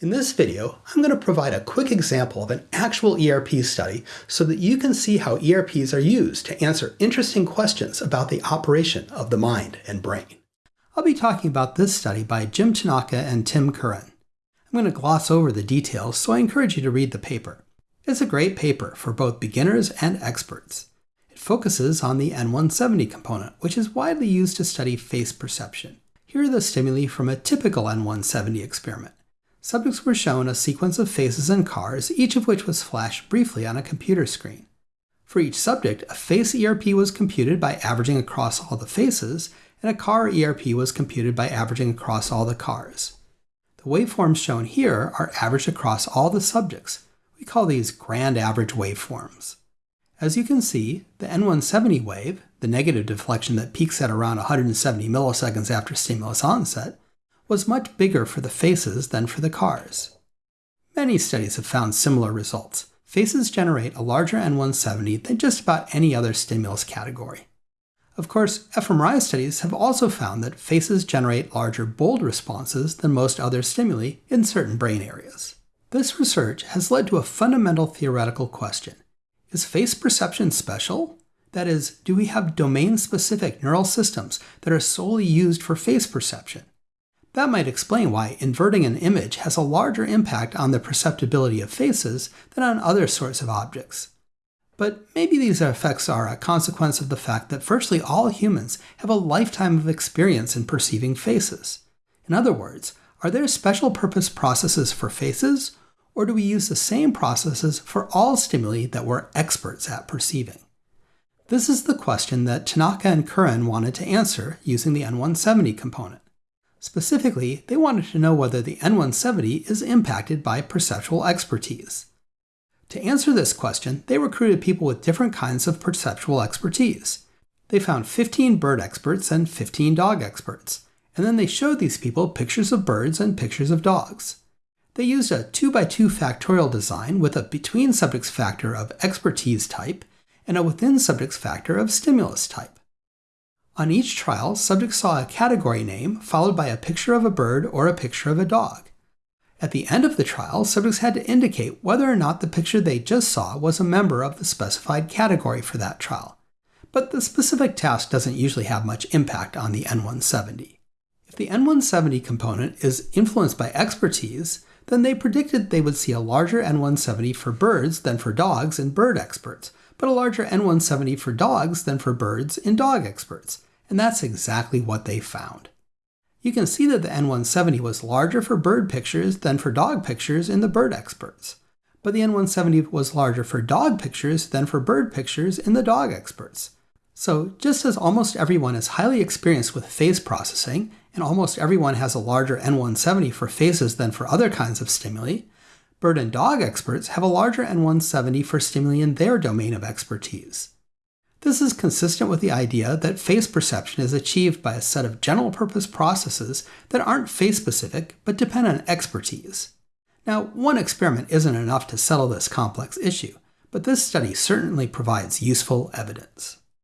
In this video, I'm going to provide a quick example of an actual ERP study so that you can see how ERPs are used to answer interesting questions about the operation of the mind and brain. I'll be talking about this study by Jim Tanaka and Tim Curran. I'm going to gloss over the details, so I encourage you to read the paper. It's a great paper for both beginners and experts. It focuses on the N170 component, which is widely used to study face perception. Here are the stimuli from a typical N170 experiment. Subjects were shown a sequence of faces and cars, each of which was flashed briefly on a computer screen. For each subject, a face ERP was computed by averaging across all the faces, and a car ERP was computed by averaging across all the cars. The waveforms shown here are averaged across all the subjects. We call these grand average waveforms. As you can see, the N170 wave, the negative deflection that peaks at around 170 milliseconds after stimulus onset, was much bigger for the faces than for the cars. Many studies have found similar results. Faces generate a larger N170 than just about any other stimulus category. Of course, fMRI studies have also found that faces generate larger bold responses than most other stimuli in certain brain areas. This research has led to a fundamental theoretical question. Is face perception special? That is, do we have domain-specific neural systems that are solely used for face perception? That might explain why inverting an image has a larger impact on the perceptibility of faces than on other sorts of objects. But maybe these effects are a consequence of the fact that virtually all humans have a lifetime of experience in perceiving faces. In other words, are there special purpose processes for faces, or do we use the same processes for all stimuli that we're experts at perceiving? This is the question that Tanaka and Curran wanted to answer using the N170 component. Specifically, they wanted to know whether the N170 is impacted by perceptual expertise. To answer this question, they recruited people with different kinds of perceptual expertise. They found 15 bird experts and 15 dog experts, and then they showed these people pictures of birds and pictures of dogs. They used a 2x2 factorial design with a between subjects factor of expertise type and a within subjects factor of stimulus type. On each trial, subjects saw a category name followed by a picture of a bird or a picture of a dog. At the end of the trial, subjects had to indicate whether or not the picture they just saw was a member of the specified category for that trial. But the specific task doesn't usually have much impact on the N170. If the N170 component is influenced by expertise, then they predicted they would see a larger N170 for birds than for dogs in bird experts, but a larger N170 for dogs than for birds in dog experts and that's exactly what they found. You can see that the N170 was larger for bird pictures than for dog pictures in the bird experts, but the N170 was larger for dog pictures than for bird pictures in the dog experts. So just as almost everyone is highly experienced with face processing, and almost everyone has a larger N170 for faces than for other kinds of stimuli, bird and dog experts have a larger N170 for stimuli in their domain of expertise. This is consistent with the idea that face perception is achieved by a set of general purpose processes that aren't face specific but depend on expertise. Now, one experiment isn't enough to settle this complex issue, but this study certainly provides useful evidence.